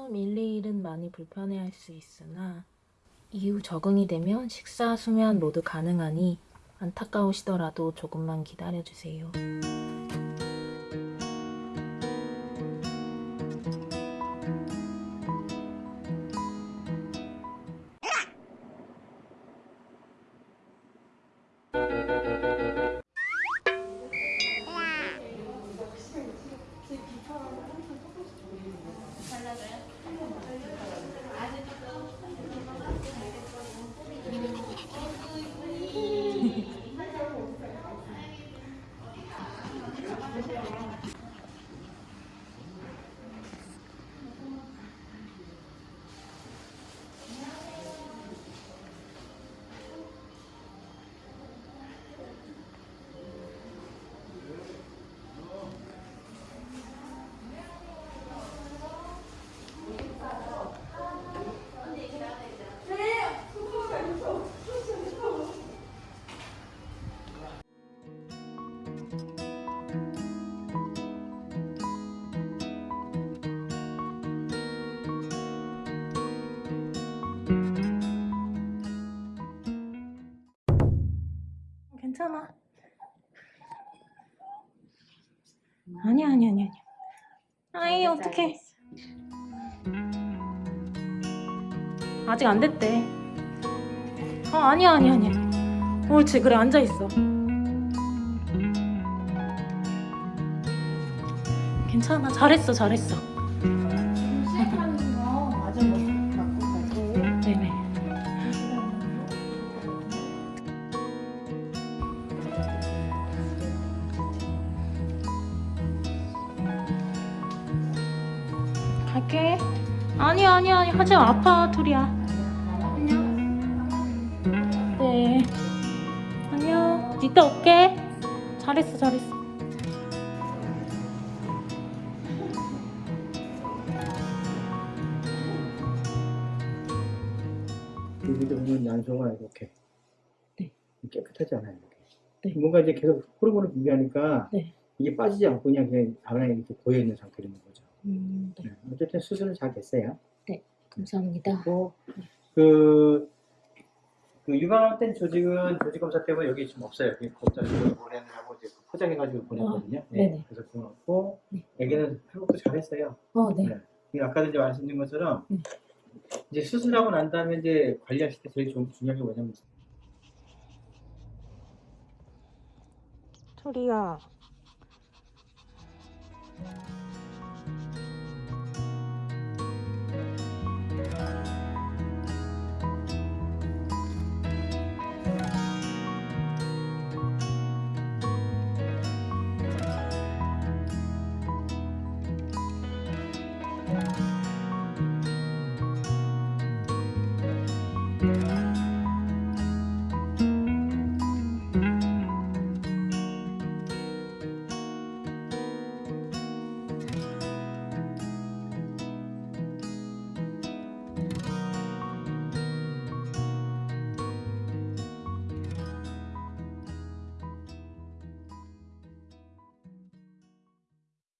처음 1, 2일은 많이 불편해할 수 있으나 이후 적응이 되면 식사, 수면 모두 가능하니 안타까우시더라도 조금만 기다려주세요. 괜찮아. 아니야, 아니야, 아니야. 아이, 어떡해. 아직 안 됐대. 어, 아니야, 아니야, 아니야. 옳지, 그래, 앉아 있어. 괜찮아, 잘했어, 잘했어. 시작하는 거 갖고 갈게요. 네네. 갈게. 아니야, 아니야, 아니야. 하지 마. 아파, 둘이야. 안녕. 네. 안녕. 이따 올게. 잘했어, 잘했어. 여기도 보면 난소가 이렇게 네. 깨끗하지 않아요. 이렇게. 네. 뭔가 이제 계속 호르몬을 분비하니까 네. 이게 빠지지 않고 그냥 그냥 바닥에 이렇게 고여 있는 있는 거죠. 음, 네. 네. 어쨌든 수술은 잘 됐어요. 감사합니다. 뭐, 그, 그 유방암된 조직은 조직 검사 때문에 여기 지금 없어요. 그 검사 지금 보내느라고 이제 포장해가지고 보냈거든요. 네. 네네. 그래서 그거고 네. 애기는 회복도 잘했어요. 어, 네. 네. 이 아까도 이제 말씀드린 것처럼 네. 이제 수술하고 난 다음에 이제 관리하실 때 제일 좀 중요한 게 뭐냐면 토리야.